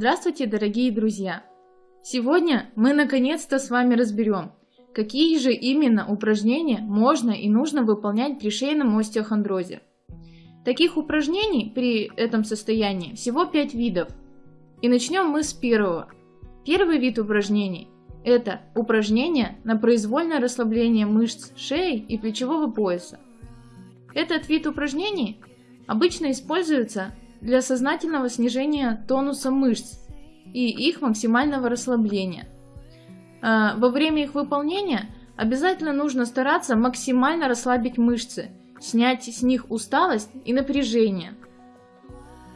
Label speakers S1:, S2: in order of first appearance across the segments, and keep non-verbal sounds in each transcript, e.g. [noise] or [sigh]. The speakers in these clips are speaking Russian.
S1: Здравствуйте, дорогие друзья! Сегодня мы наконец-то с вами разберем, какие же именно упражнения можно и нужно выполнять при шейном остеохондрозе. Таких упражнений при этом состоянии всего 5 видов. И начнем мы с первого. Первый вид упражнений – это упражнения на произвольное расслабление мышц шеи и плечевого пояса. Этот вид упражнений обычно используется для сознательного снижения тонуса мышц и их максимального расслабления. А, во время их выполнения обязательно нужно стараться максимально расслабить мышцы, снять с них усталость и напряжение.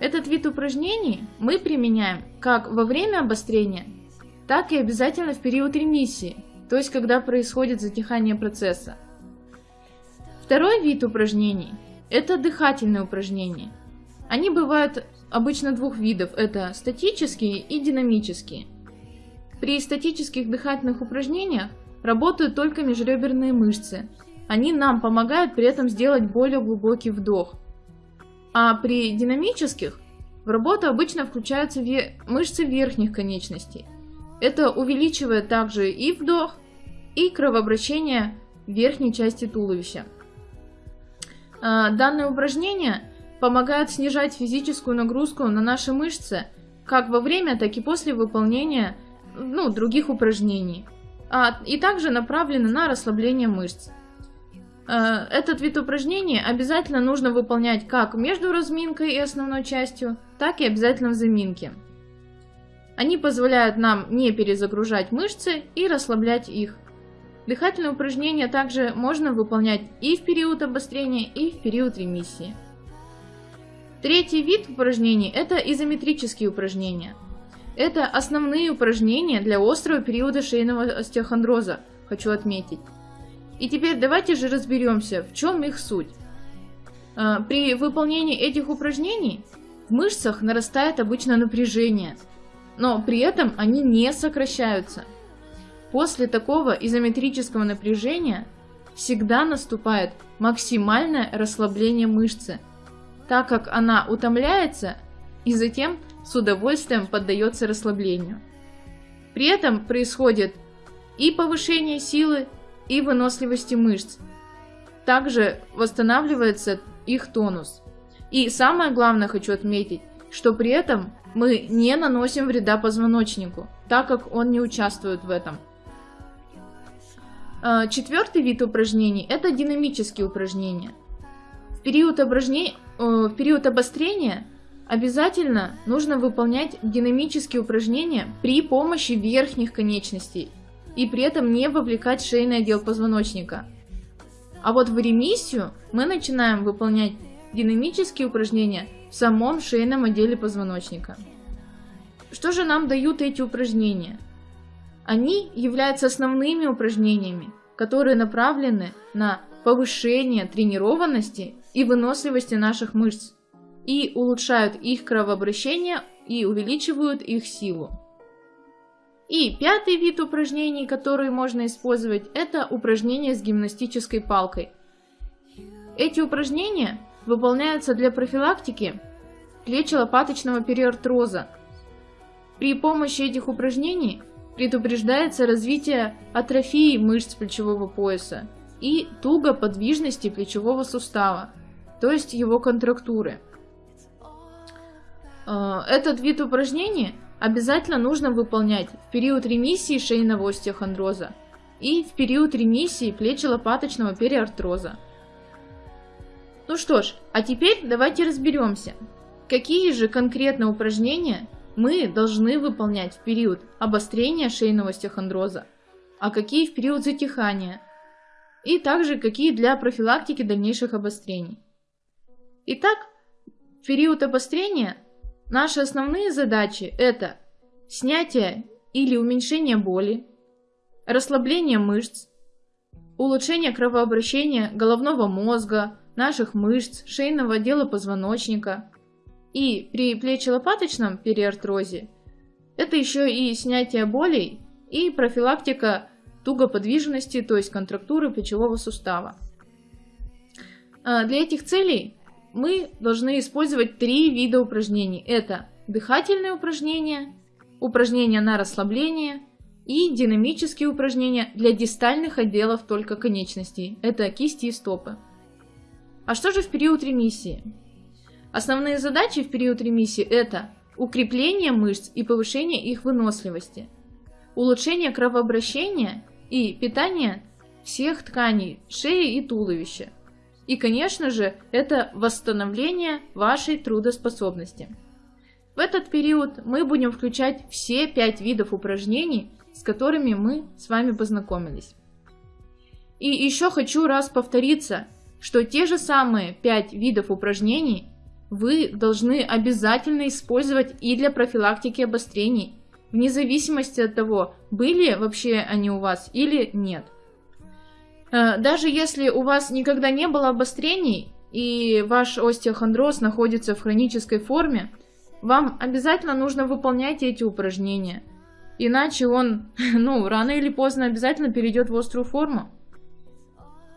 S1: Этот вид упражнений мы применяем как во время обострения, так и обязательно в период ремиссии, то есть когда происходит затихание процесса. Второй вид упражнений – это дыхательные упражнения – они бывают обычно двух видов, это статические и динамические. При статических дыхательных упражнениях работают только межреберные мышцы. Они нам помогают при этом сделать более глубокий вдох. А при динамических в работу обычно включаются мышцы верхних конечностей. Это увеличивает также и вдох, и кровообращение верхней части туловища. А, данное упражнение помогают снижать физическую нагрузку на наши мышцы как во время, так и после выполнения ну, других упражнений, а, и также направлены на расслабление мышц. Э, этот вид упражнений обязательно нужно выполнять как между разминкой и основной частью, так и обязательно в заминке. Они позволяют нам не перезагружать мышцы и расслаблять их. Дыхательные упражнения также можно выполнять и в период обострения, и в период ремиссии. Третий вид упражнений – это изометрические упражнения. Это основные упражнения для острого периода шейного остеохондроза, хочу отметить. И теперь давайте же разберемся, в чем их суть. А, при выполнении этих упражнений в мышцах нарастает обычно напряжение, но при этом они не сокращаются. После такого изометрического напряжения всегда наступает максимальное расслабление мышцы – так как она утомляется и затем с удовольствием поддается расслаблению. При этом происходит и повышение силы, и выносливости мышц. Также восстанавливается их тонус. И самое главное хочу отметить, что при этом мы не наносим вреда позвоночнику, так как он не участвует в этом. А, четвертый вид упражнений – это динамические упражнения. Период упражнений Э, в период обострения обязательно нужно выполнять динамические упражнения при помощи верхних конечностей и при этом не вовлекать шейный отдел позвоночника. А вот в ремиссию мы начинаем выполнять динамические упражнения в самом шейном отделе позвоночника. Что же нам дают эти упражнения? Они являются основными упражнениями, которые направлены на повышение тренированности и выносливости наших мышц и улучшают их кровообращение и увеличивают их силу. И пятый вид упражнений, которые можно использовать, это упражнения с гимнастической палкой. Эти упражнения выполняются для профилактики плечо-лопаточного периартроза. При помощи этих упражнений предупреждается развитие атрофии мышц плечевого пояса и тугоподвижности плечевого сустава то есть его контрактуры. Э, этот вид упражнений обязательно нужно выполнять в период ремиссии шейного остеохондроза и в период ремиссии плечо-лопаточного периартроза. Ну что ж, а теперь давайте разберемся, какие же конкретно упражнения мы должны выполнять в период обострения шейного остеохондроза, а какие в период затихания, и также какие для профилактики дальнейших обострений. Итак, в период обострения наши основные задачи это снятие или уменьшение боли, расслабление мышц, улучшение кровообращения головного мозга, наших мышц, шейного отдела позвоночника. И при плечелопаточном периартрозе это еще и снятие болей и профилактика тугоподвижности, то есть контрактуры плечевого сустава. А для этих целей мы должны использовать три вида упражнений. Это дыхательные упражнения, упражнения на расслабление и динамические упражнения для дистальных отделов только конечностей, это кисти и стопы. А что же в период ремиссии? Основные задачи в период ремиссии это укрепление мышц и повышение их выносливости, улучшение кровообращения и питание всех тканей шеи и туловища. И, конечно же, это восстановление вашей трудоспособности. В этот период мы будем включать все пять видов упражнений, с которыми мы с вами познакомились. И еще хочу раз повториться, что те же самые пять видов упражнений вы должны обязательно использовать и для профилактики обострений, вне зависимости от того, были вообще они у вас или нет. Э, даже если у вас никогда не было обострений и ваш остеохондроз находится в хронической форме, вам обязательно нужно выполнять эти упражнения. Иначе он, [laughs] ну, рано или поздно обязательно перейдет в острую форму.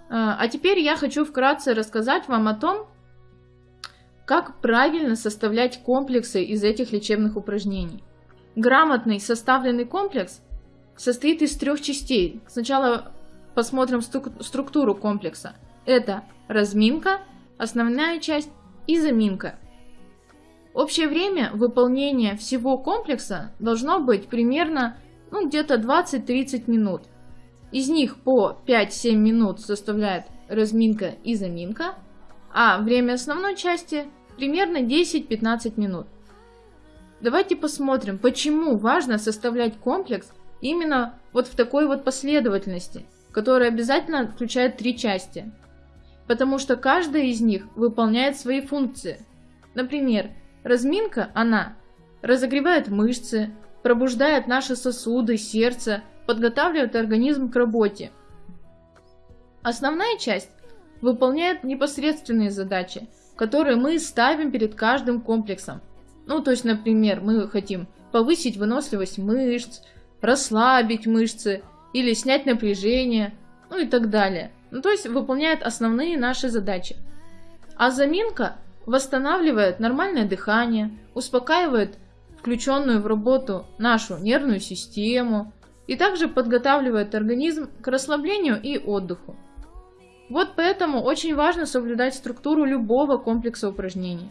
S1: Э, а теперь я хочу вкратце рассказать вам о том, как правильно составлять комплексы из этих лечебных упражнений. Грамотный составленный комплекс состоит из трех частей. Сначала посмотрим структуру комплекса. Это разминка, основная часть и заминка. Общее время выполнения всего комплекса должно быть примерно ну, где-то 20-30 минут. Из них по 5-7 минут составляет разминка и заминка, а время основной части примерно 10-15 минут. Давайте посмотрим, почему важно составлять комплекс именно вот в такой вот последовательности – который обязательно включает три части, потому что каждая из них выполняет свои функции. Например, разминка, она разогревает мышцы, пробуждает наши сосуды, сердце, подготавливает организм к работе. Основная часть выполняет непосредственные задачи, которые мы ставим перед каждым комплексом. Ну, то есть, например, мы хотим повысить выносливость мышц, расслабить мышцы или снять напряжение, ну и так далее. Ну, то есть выполняет основные наши задачи. А заминка восстанавливает нормальное дыхание, успокаивает включенную в работу нашу нервную систему и также подготавливает организм к расслаблению и отдыху. Вот поэтому очень важно соблюдать структуру любого комплекса упражнений.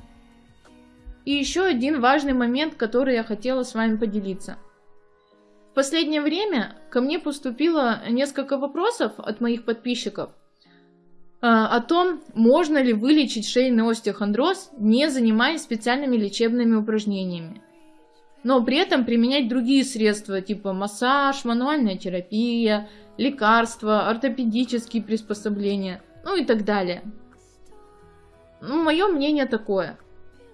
S1: И еще один важный момент, который я хотела с вами поделиться – последнее время ко мне поступило несколько вопросов от моих подписчиков а, о том, можно ли вылечить шейный остеохондроз, не занимаясь специальными лечебными упражнениями. Но при этом применять другие средства, типа массаж, мануальная терапия, лекарства, ортопедические приспособления, ну и так далее. Ну, мое мнение такое.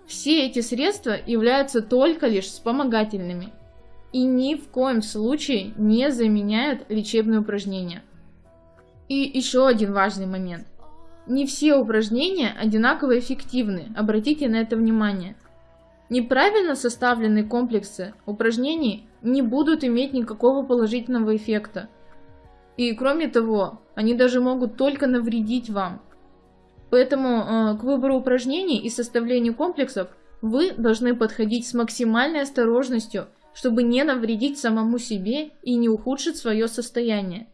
S1: Все эти средства являются только лишь вспомогательными – и ни в коем случае не заменяют лечебные упражнения. И еще один важный момент. Не все упражнения одинаково эффективны, обратите на это внимание. Неправильно составленные комплексы упражнений не будут иметь никакого положительного эффекта. И кроме того, они даже могут только навредить вам. Поэтому э, к выбору упражнений и составлению комплексов вы должны подходить с максимальной осторожностью – чтобы не навредить самому себе и не ухудшить свое состояние.